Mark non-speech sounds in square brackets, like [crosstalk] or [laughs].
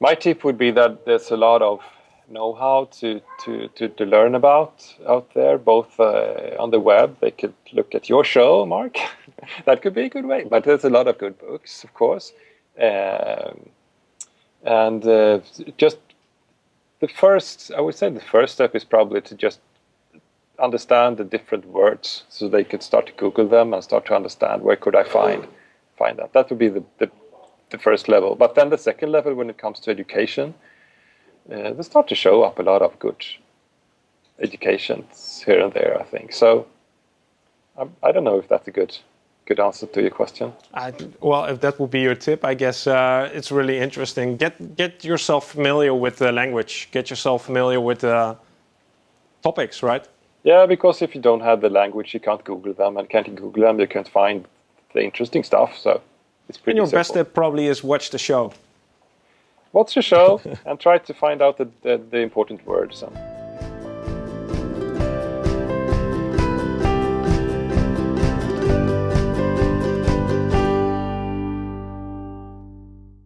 My tip would be that there's a lot of know-how to, to, to, to, learn about out there, both uh, on the web. They could look at your show, Mark. [laughs] that could be a good way. But there's a lot of good books, of course. Um, and uh, just the first, I would say the first step is probably to just understand the different words so they could start to Google them and start to understand where could I find find that. That would be the, the, the first level. But then the second level when it comes to education, uh, they start to show up a lot of good educations here and there, I think. So I, I don't know if that's a good good answer to your question. I, well, if that would be your tip, I guess uh, it's really interesting. Get get yourself familiar with the language. Get yourself familiar with the topics, right? Yeah, because if you don't have the language, you can't Google them, and can't Google them, you can't find the interesting stuff. So it's pretty. And your simple. best tip probably is watch the show. Watch the show [laughs] and try to find out the, the, the important words. And